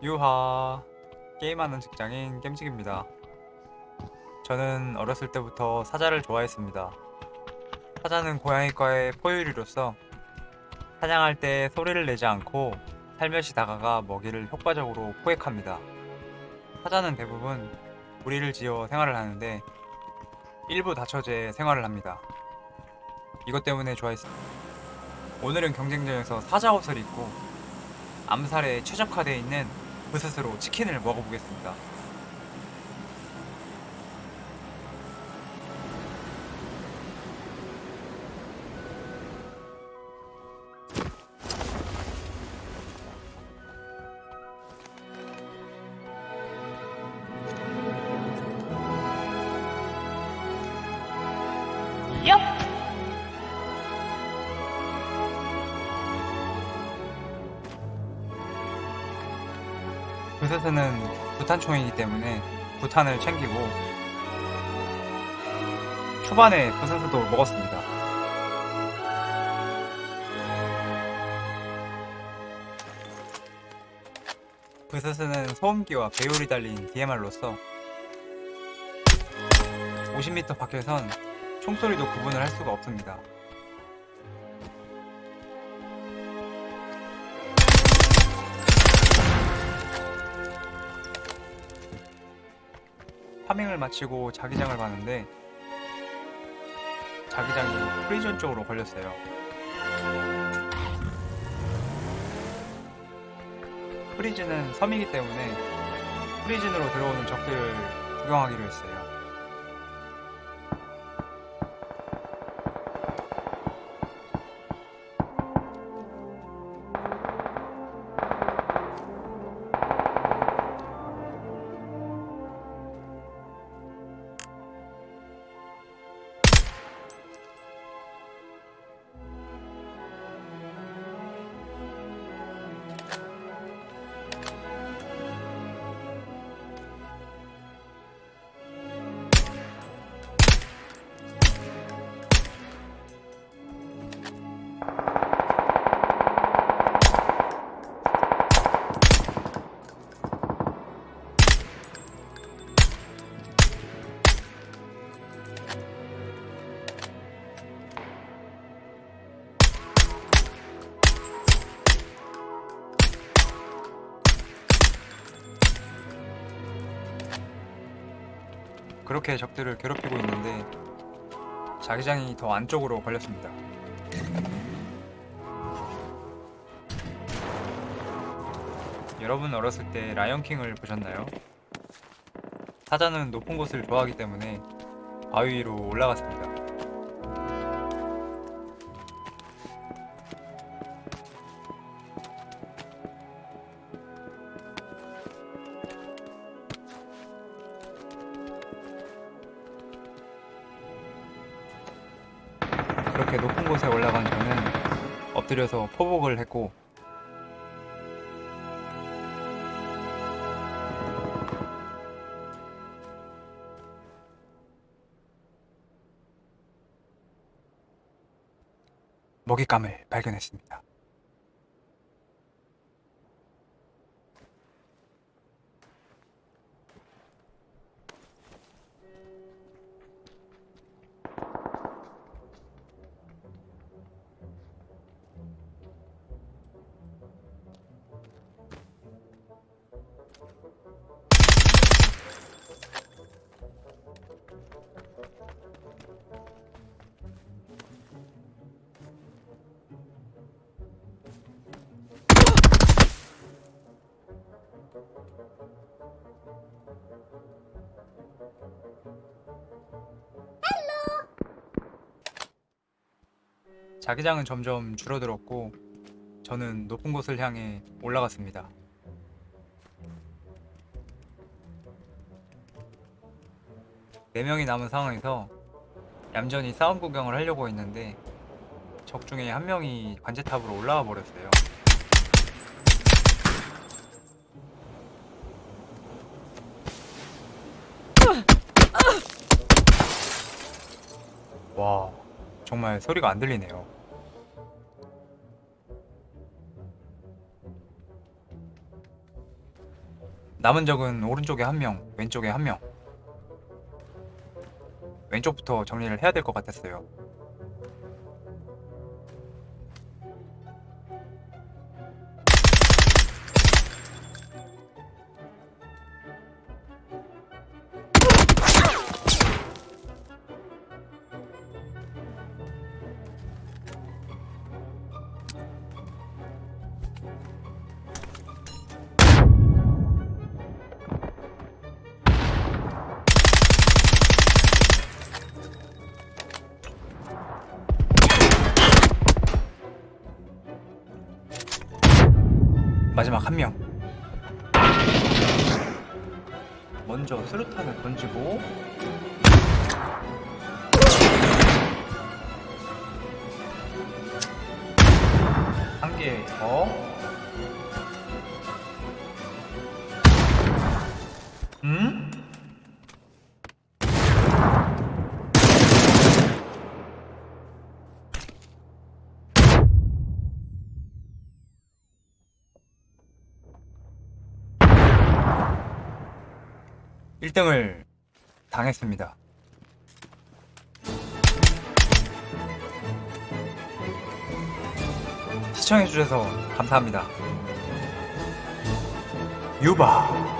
유하 게임하는 직장인 겜직입니다. 저는 어렸을 때부터 사자를 좋아했습니다. 사자는 고양이과의 포유류로서 사냥할 때 소리를 내지 않고 살며시 다가가 먹이를 효과적으로 포획합니다. 사자는 대부분 무리를 지어 생활을 하는데 일부 다처제 생활을 합니다. 이것 때문에 좋아했습니다. 오늘은 경쟁전에서 사자 옷을 입고 암살에 최적화되어 있는 버섯으로 치킨을 먹어보겠습니다. 부스스는 부탄총이기 때문에 부탄을 챙기고 초반에 부스스도 먹었습니다. 부스스는 소음기와 배율이 달린 DMR로서 50m 밖에선 총소리도 구분을 할 수가 없습니다. farming을 마치고 자기장을 봤는데 자기장이 프리즌 쪽으로 걸렸어요. 프리즌은 섬이기 때문에 프리즌으로 들어오는 적들을 구경하기로 했어요. 그렇게 적들을 괴롭히고 있는데 자기장이 더 안쪽으로 걸렸습니다. 여러분 어렸을 때 라이언킹을 보셨나요? 사자는 높은 곳을 좋아하기 때문에 바위 위로 올라갔습니다. 그렇게 높은 곳에 올라간 저는 엎드려서 포복을 했고 먹잇감을 발견했습니다. 자기장은 점점 줄어들었고 저는 높은 곳을 향해 올라갔습니다. 네 명이 남은 상황에서 얌전히 싸움 구경을 하려고 했는데 적 중에 한 명이 관제탑으로 올라와 버렸어요. 와, 정말 소리가 안 들리네요. 남은 적은 오른쪽에 한 명, 왼쪽에 한 명. 왼쪽부터 정리를 해야 될 것 같았어요. 마지막 한 명. 먼저 수류탄을 던지고 한 개 더. 음? 일등을 당했습니다. 시청해주셔서 감사합니다. 유바.